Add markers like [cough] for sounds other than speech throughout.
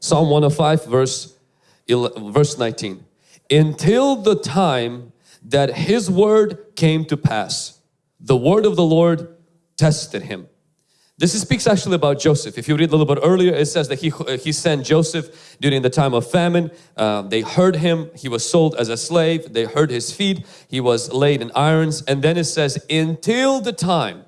Psalm 105 verse, verse 19. Until the time that his word came to pass, the word of the Lord tested him. This speaks actually about Joseph. If you read a little bit earlier, it says that he, he sent Joseph during the time of famine. Uh, they heard him. He was sold as a slave. They heard his feet. He was laid in irons. And then it says, until the time,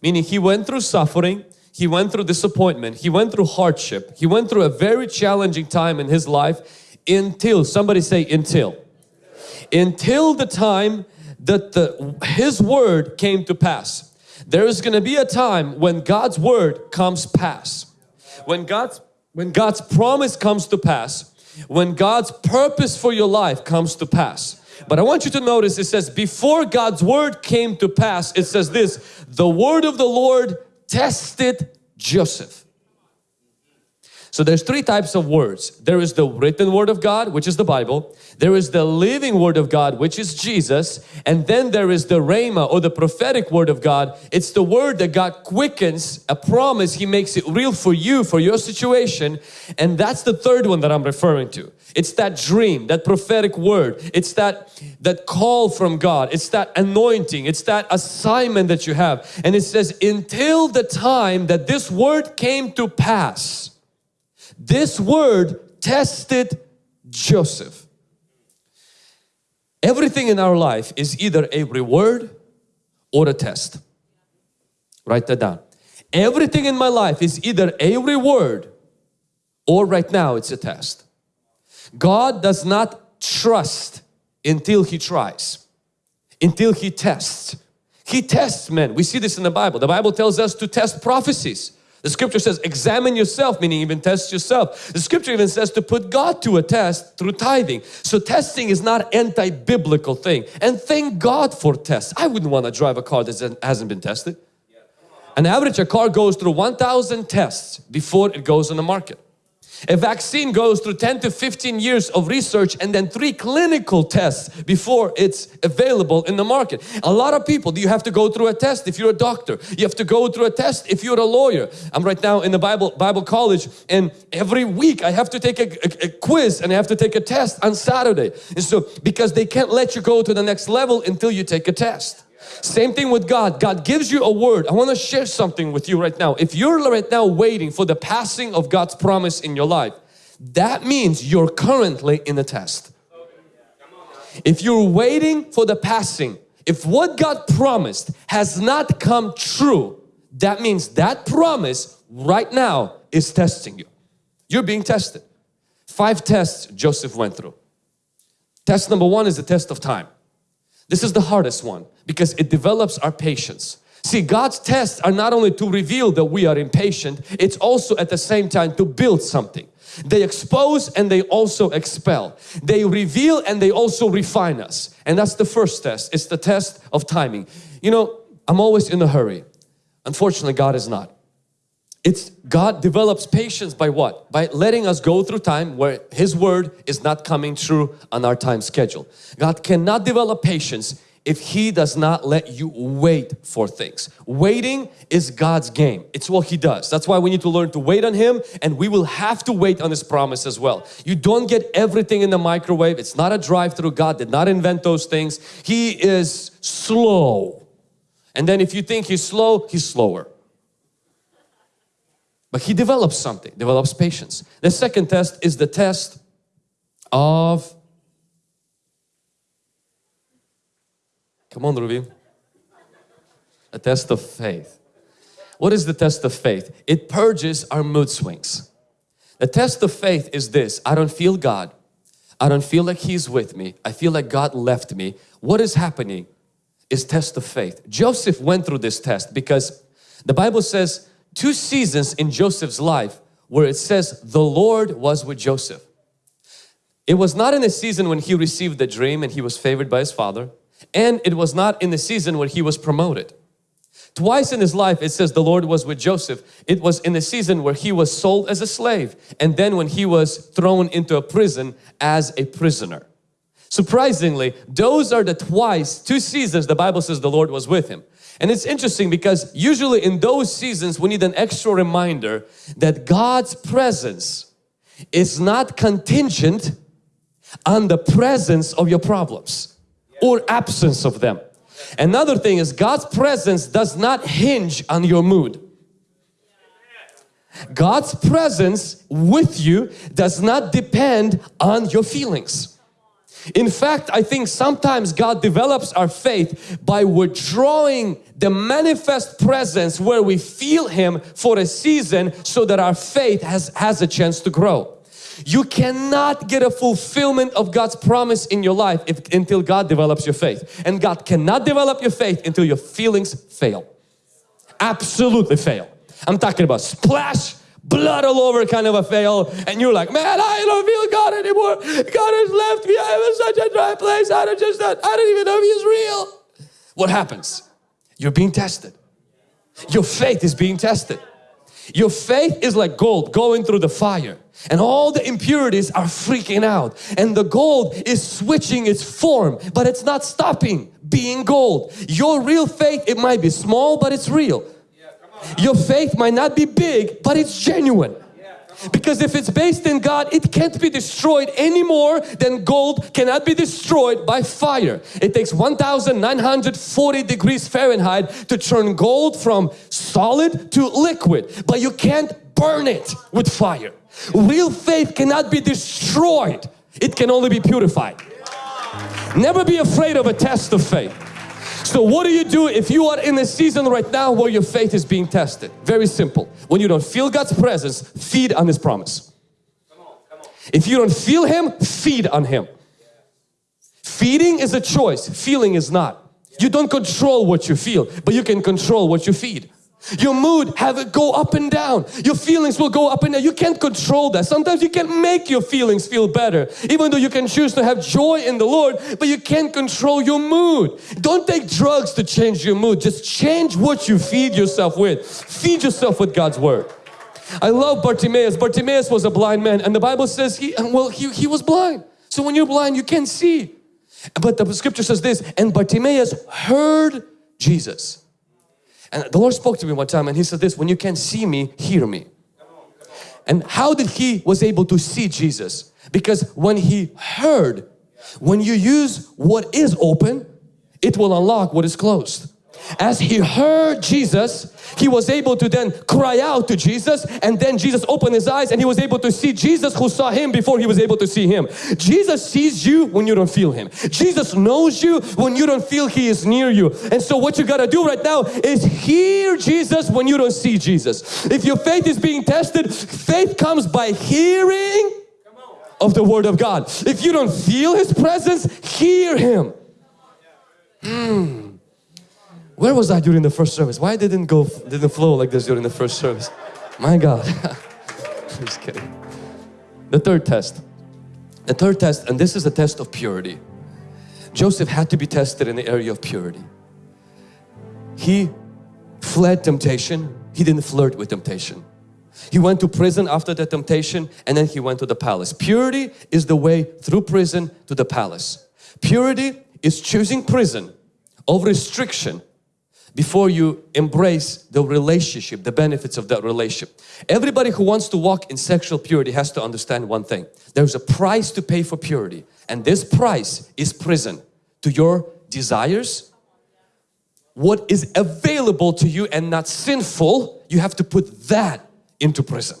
meaning he went through suffering, he went through disappointment, he went through hardship, he went through a very challenging time in his life until, somebody say until, until the time that the, his word came to pass. There is going to be a time when God's word comes pass. When God's, when God's promise comes to pass. When God's purpose for your life comes to pass. But I want you to notice it says before God's word came to pass, it says this, the word of the Lord tested Joseph. So there's three types of words. There is the written word of God, which is the Bible. There is the living word of God, which is Jesus. And then there is the Rhema or the prophetic word of God. It's the word that God quickens, a promise. He makes it real for you, for your situation. And that's the third one that I'm referring to. It's that dream, that prophetic word. It's that, that call from God. It's that anointing. It's that assignment that you have. And it says, until the time that this word came to pass, this word tested Joseph. Everything in our life is either a reward or a test. Write that down. Everything in my life is either a reward or right now it's a test. God does not trust until He tries, until He tests. He tests men. We see this in the Bible. The Bible tells us to test prophecies. The scripture says examine yourself, meaning even test yourself. The scripture even says to put God to a test through tithing. So testing is not anti-biblical thing. And thank God for tests. I wouldn't want to drive a car that hasn't been tested. An average a car goes through 1,000 tests before it goes on the market. A vaccine goes through 10 to 15 years of research and then three clinical tests before it's available in the market. A lot of people, do you have to go through a test if you're a doctor? You have to go through a test if you're a lawyer. I'm right now in the Bible, Bible college and every week I have to take a, a, a quiz and I have to take a test on Saturday. And so, because they can't let you go to the next level until you take a test. Same thing with God. God gives you a word. I want to share something with you right now. If you're right now waiting for the passing of God's promise in your life, that means you're currently in a test. If you're waiting for the passing, if what God promised has not come true, that means that promise right now is testing you. You're being tested. Five tests Joseph went through. Test number one is the test of time. This is the hardest one because it develops our patience. See, God's tests are not only to reveal that we are impatient, it's also at the same time to build something. They expose and they also expel. They reveal and they also refine us. And that's the first test. It's the test of timing. You know, I'm always in a hurry. Unfortunately, God is not. It's God develops patience by what? By letting us go through time where His word is not coming true on our time schedule. God cannot develop patience if He does not let you wait for things. Waiting is God's game. It's what He does. That's why we need to learn to wait on Him and we will have to wait on His promise as well. You don't get everything in the microwave. It's not a drive-through. God did not invent those things. He is slow. And then if you think He's slow, He's slower. But he develops something, develops patience. The second test is the test of, come on Ruby, a test of faith. What is the test of faith? It purges our mood swings. The test of faith is this, I don't feel God. I don't feel like He's with me. I feel like God left me. What is happening is test of faith. Joseph went through this test because the Bible says two seasons in Joseph's life where it says the Lord was with Joseph. It was not in the season when he received the dream and he was favored by his father and it was not in the season when he was promoted. Twice in his life it says the Lord was with Joseph. It was in the season where he was sold as a slave and then when he was thrown into a prison as a prisoner. Surprisingly, those are the twice, two seasons the Bible says the Lord was with him. And it's interesting because usually in those seasons we need an extra reminder that God's presence is not contingent on the presence of your problems or absence of them. Another thing is God's presence does not hinge on your mood. God's presence with you does not depend on your feelings. In fact, I think sometimes God develops our faith by withdrawing the manifest presence where we feel Him for a season so that our faith has, has a chance to grow. You cannot get a fulfillment of God's promise in your life if, until God develops your faith. And God cannot develop your faith until your feelings fail. Absolutely fail. I'm talking about splash, blood all over kind of a fail and you're like, man, I don't feel God anymore. God has left me. I'm in such a dry place. I don't just, I don't even know if He's real. What happens? You're being tested. Your faith is being tested. Your faith is like gold going through the fire and all the impurities are freaking out and the gold is switching its form but it's not stopping being gold. Your real faith, it might be small but it's real. Your faith might not be big but it's genuine. Because if it's based in God, it can't be destroyed any more than gold cannot be destroyed by fire. It takes 1940 degrees Fahrenheit to turn gold from solid to liquid, but you can't burn it with fire. Real faith cannot be destroyed. It can only be purified. Never be afraid of a test of faith. So what do you do if you are in a season right now where your faith is being tested? Very simple. When you don't feel God's presence, feed on His promise. Come on, come on. If you don't feel Him, feed on Him. Feeding is a choice, feeling is not. You don't control what you feel, but you can control what you feed. Your mood have it go up and down. Your feelings will go up and down. You can't control that. Sometimes you can't make your feelings feel better. Even though you can choose to have joy in the Lord, but you can't control your mood. Don't take drugs to change your mood. Just change what you feed yourself with. Feed yourself with God's Word. I love Bartimaeus. Bartimaeus was a blind man and the Bible says he, well, he, he was blind. So when you're blind, you can't see. But the scripture says this, and Bartimaeus heard Jesus. And the Lord spoke to me one time and He said this, when you can't see me, hear me. And how did he was able to see Jesus? Because when he heard, when you use what is open, it will unlock what is closed. As he heard Jesus, he was able to then cry out to Jesus and then Jesus opened his eyes and he was able to see Jesus who saw him before he was able to see him. Jesus sees you when you don't feel him. Jesus knows you when you don't feel he is near you. And so what you got to do right now is hear Jesus when you don't see Jesus. If your faith is being tested, faith comes by hearing of the Word of God. If you don't feel His presence, hear Him. Hmm. Where was I during the first service? Why didn't go didn't flow like this during the first service? My God. [laughs] Just kidding. The third test. The third test, and this is a test of purity. Joseph had to be tested in the area of purity. He fled temptation. He didn't flirt with temptation. He went to prison after the temptation and then he went to the palace. Purity is the way through prison to the palace. Purity is choosing prison over restriction before you embrace the relationship, the benefits of that relationship. Everybody who wants to walk in sexual purity has to understand one thing. There's a price to pay for purity and this price is prison to your desires. What is available to you and not sinful, you have to put that into prison.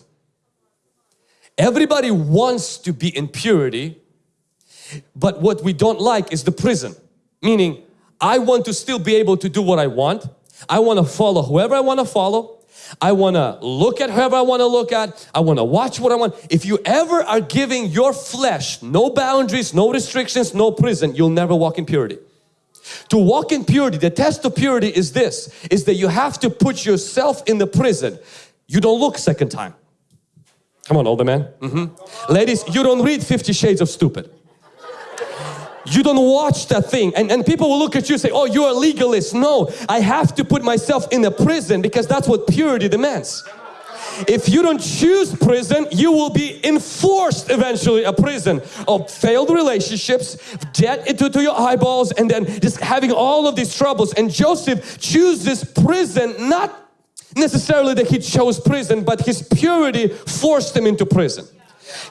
Everybody wants to be in purity, but what we don't like is the prison. Meaning, I want to still be able to do what I want. I want to follow whoever I want to follow. I want to look at whoever I want to look at. I want to watch what I want. If you ever are giving your flesh no boundaries, no restrictions, no prison, you'll never walk in purity. To walk in purity, the test of purity is this, is that you have to put yourself in the prison. You don't look second time. Come on, older man. Mm -hmm. Ladies, you don't read 50 Shades of Stupid. You don't watch that thing and, and people will look at you and say, oh, you're a legalist. No, I have to put myself in a prison because that's what purity demands. If you don't choose prison, you will be enforced eventually a prison of failed relationships, debt into to your eyeballs and then just having all of these troubles. And Joseph chooses prison not necessarily that he chose prison but his purity forced him into prison.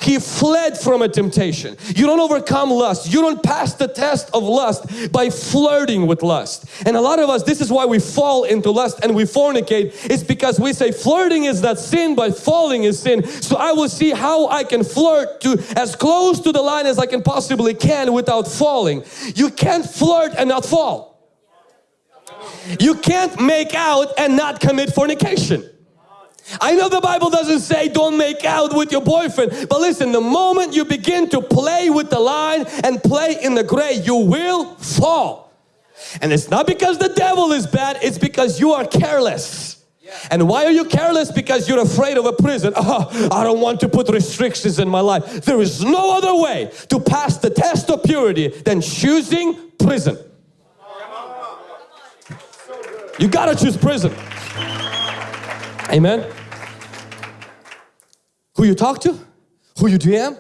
He fled from a temptation. You don't overcome lust. You don't pass the test of lust by flirting with lust. And a lot of us, this is why we fall into lust and we fornicate. It's because we say flirting is not sin, but falling is sin. So I will see how I can flirt to as close to the line as I can possibly can without falling. You can't flirt and not fall. You can't make out and not commit fornication. I know the Bible doesn't say don't make out with your boyfriend, but listen, the moment you begin to play with the line and play in the gray, you will fall. And it's not because the devil is bad, it's because you are careless. And why are you careless? Because you're afraid of a prison. Oh, [laughs] I don't want to put restrictions in my life. There is no other way to pass the test of purity than choosing prison. You gotta choose prison. Amen. Who you talk to, who you DM.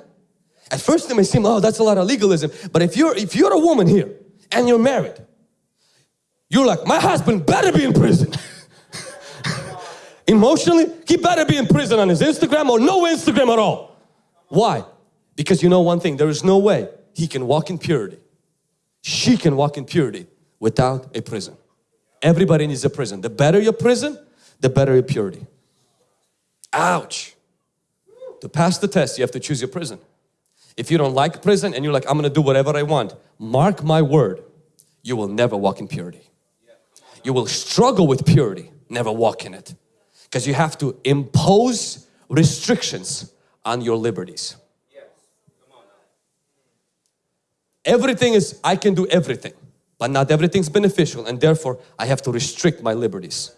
At first it may seem, oh, that's a lot of legalism. But if you're if you're a woman here and you're married, you're like, my husband better be in prison. [laughs] Emotionally, he better be in prison on his Instagram or no Instagram at all. Why? Because you know one thing, there is no way he can walk in purity. She can walk in purity without a prison. Everybody needs a prison. The better your prison, the better your purity. Ouch. To pass the test, you have to choose your prison. If you don't like prison and you're like, I'm gonna do whatever I want, mark my word, you will never walk in purity. You will struggle with purity, never walk in it. Because you have to impose restrictions on your liberties. Everything is, I can do everything, but not everything's beneficial and therefore I have to restrict my liberties.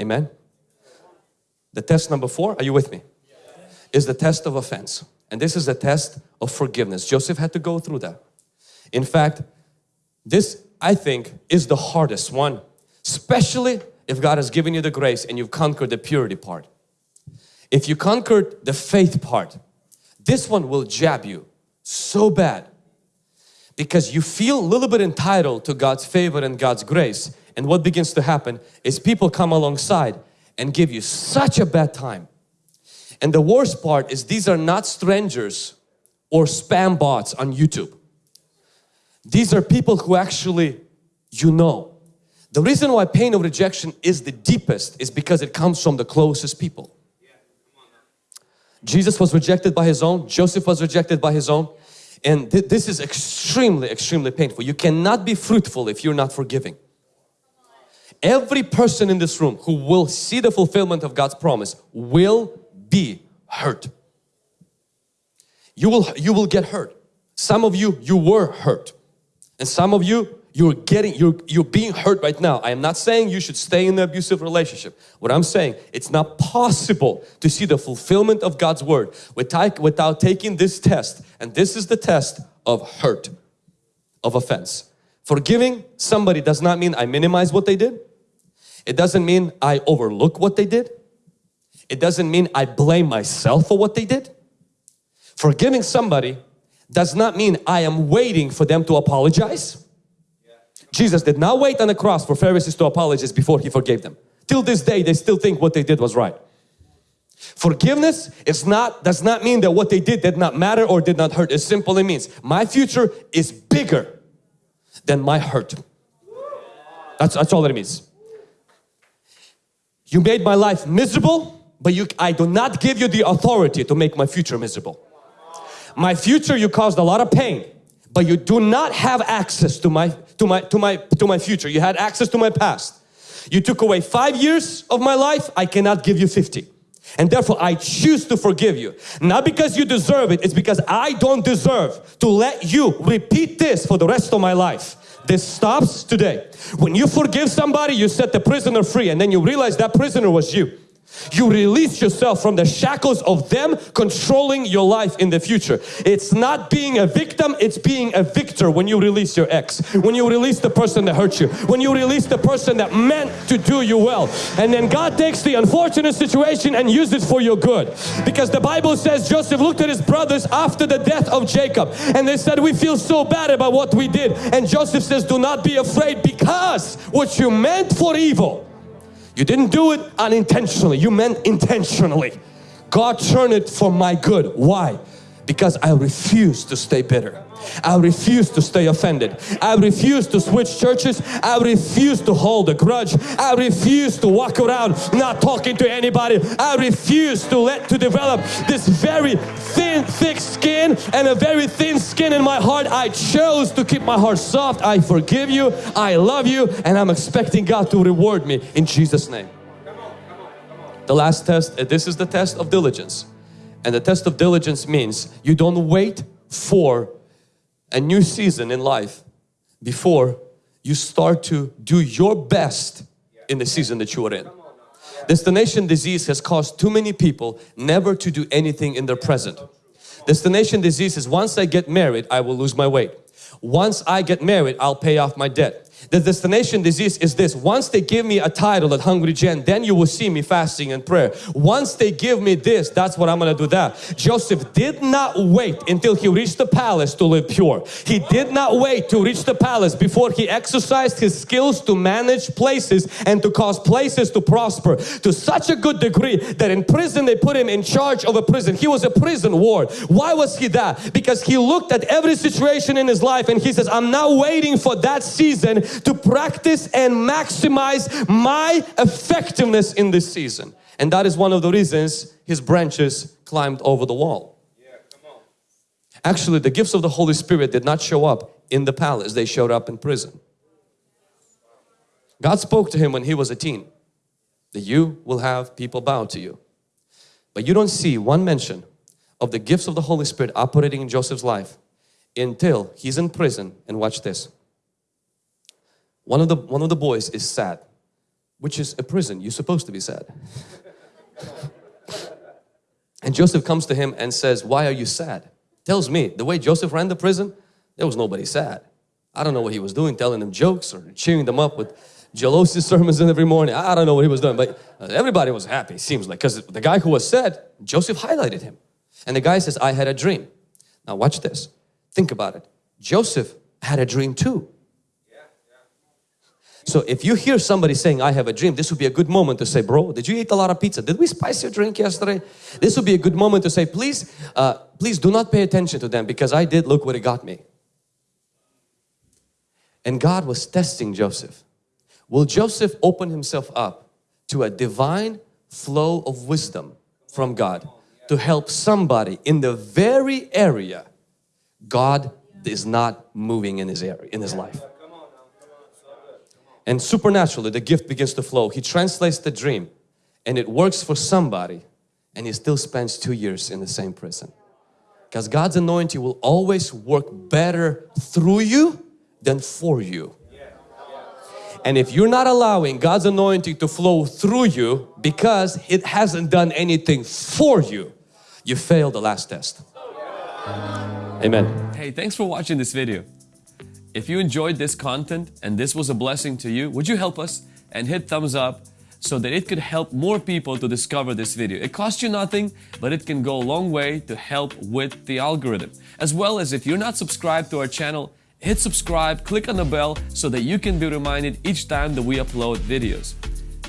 Amen. The test number four, are you with me? Is the test of offense. And this is a test of forgiveness. Joseph had to go through that. In fact, this I think is the hardest one, especially if God has given you the grace and you've conquered the purity part. If you conquered the faith part, this one will jab you so bad because you feel a little bit entitled to God's favor and God's grace and what begins to happen is people come alongside and give you such a bad time. And the worst part is these are not strangers or spam bots on YouTube. These are people who actually you know. The reason why pain of rejection is the deepest is because it comes from the closest people. Jesus was rejected by his own, Joseph was rejected by his own and th this is extremely extremely painful. You cannot be fruitful if you're not forgiving. Every person in this room who will see the fulfillment of God's promise will be hurt. You will, you will get hurt. Some of you, you were hurt. And some of you, you're getting, you're, you're being hurt right now. I am not saying you should stay in the abusive relationship. What I'm saying, it's not possible to see the fulfillment of God's word without, without taking this test. And this is the test of hurt, of offense. Forgiving somebody does not mean I minimize what they did. It doesn't mean I overlook what they did. It doesn't mean I blame myself for what they did. Forgiving somebody does not mean I am waiting for them to apologize. Jesus did not wait on the cross for Pharisees to apologize before He forgave them. Till this day they still think what they did was right. Forgiveness is not, does not mean that what they did did not matter or did not hurt. It simply means my future is bigger than my hurt. That's, that's all it means. You made my life miserable, but you, I do not give you the authority to make my future miserable. My future you caused a lot of pain, but you do not have access to my, to my, to my, to my future. You had access to my past. You took away five years of my life, I cannot give you 50. And therefore I choose to forgive you. Not because you deserve it, it's because I don't deserve to let you repeat this for the rest of my life. This stops today. When you forgive somebody, you set the prisoner free and then you realize that prisoner was you. You release yourself from the shackles of them controlling your life in the future. It's not being a victim, it's being a victor when you release your ex. When you release the person that hurt you. When you release the person that meant to do you well. And then God takes the unfortunate situation and uses it for your good. Because the Bible says Joseph looked at his brothers after the death of Jacob and they said we feel so bad about what we did. And Joseph says do not be afraid because what you meant for evil you didn't do it unintentionally, you meant intentionally. God turned it for my good. Why? Because I refuse to stay bitter. I refuse to stay offended. I refuse to switch churches. I refuse to hold a grudge. I refuse to walk around not talking to anybody. I refuse to let to develop this very thin, thick skin and a very thin skin in my heart. I chose to keep my heart soft. I forgive you. I love you and I'm expecting God to reward me in Jesus name. The last test, uh, this is the test of diligence. And the test of diligence means you don't wait for a new season in life before you start to do your best in the season that you are in. Destination disease has caused too many people never to do anything in their present. Destination disease is once I get married, I will lose my weight. Once I get married, I'll pay off my debt. The destination disease is this. Once they give me a title at Hungry Gen, then you will see me fasting and prayer. Once they give me this, that's what I'm going to do that. Joseph did not wait until he reached the palace to live pure. He did not wait to reach the palace before he exercised his skills to manage places and to cause places to prosper to such a good degree that in prison they put him in charge of a prison. He was a prison ward. Why was he that? Because he looked at every situation in his life and he says, I'm not waiting for that season to practice and maximize my effectiveness in this season. And that is one of the reasons his branches climbed over the wall. Actually, the gifts of the Holy Spirit did not show up in the palace, they showed up in prison. God spoke to him when he was a teen that you will have people bow to you. But you don't see one mention of the gifts of the Holy Spirit operating in Joseph's life until he's in prison and watch this. One of the, one of the boys is sad, which is a prison. You're supposed to be sad. and Joseph comes to him and says, why are you sad? Tells me, the way Joseph ran the prison, there was nobody sad. I don't know what he was doing, telling them jokes or cheering them up with Joel Osteen sermons every morning. I don't know what he was doing, but uh, everybody was happy, seems like. Because the guy who was sad, Joseph highlighted him. And the guy says, I had a dream. Now watch this. Think about it. Joseph had a dream too. So if you hear somebody saying, I have a dream, this would be a good moment to say, bro, did you eat a lot of pizza? Did we spice your drink yesterday? This would be a good moment to say, please, uh, please do not pay attention to them because I did look what it got me. And God was testing Joseph. Will Joseph open himself up to a divine flow of wisdom from God to help somebody in the very area God is not moving in his area, in his life? And supernaturally the gift begins to flow. He translates the dream and it works for somebody and he still spends two years in the same prison. Because God's anointing will always work better through you than for you. And if you're not allowing God's anointing to flow through you because it hasn't done anything for you, you failed the last test. Amen. Hey, thanks for watching this video. If you enjoyed this content and this was a blessing to you, would you help us and hit thumbs up so that it could help more people to discover this video. It costs you nothing, but it can go a long way to help with the algorithm. As well as if you're not subscribed to our channel, hit subscribe, click on the bell so that you can be reminded each time that we upload videos.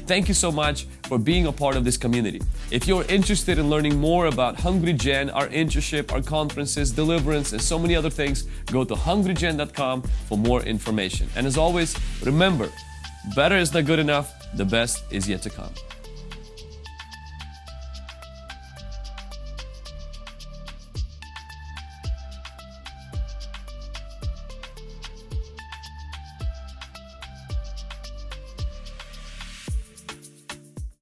Thank you so much for being a part of this community. If you're interested in learning more about Hungry Gen, our internship, our conferences, deliverance, and so many other things, go to hungrygen.com for more information. And as always, remember, better is not good enough, the best is yet to come.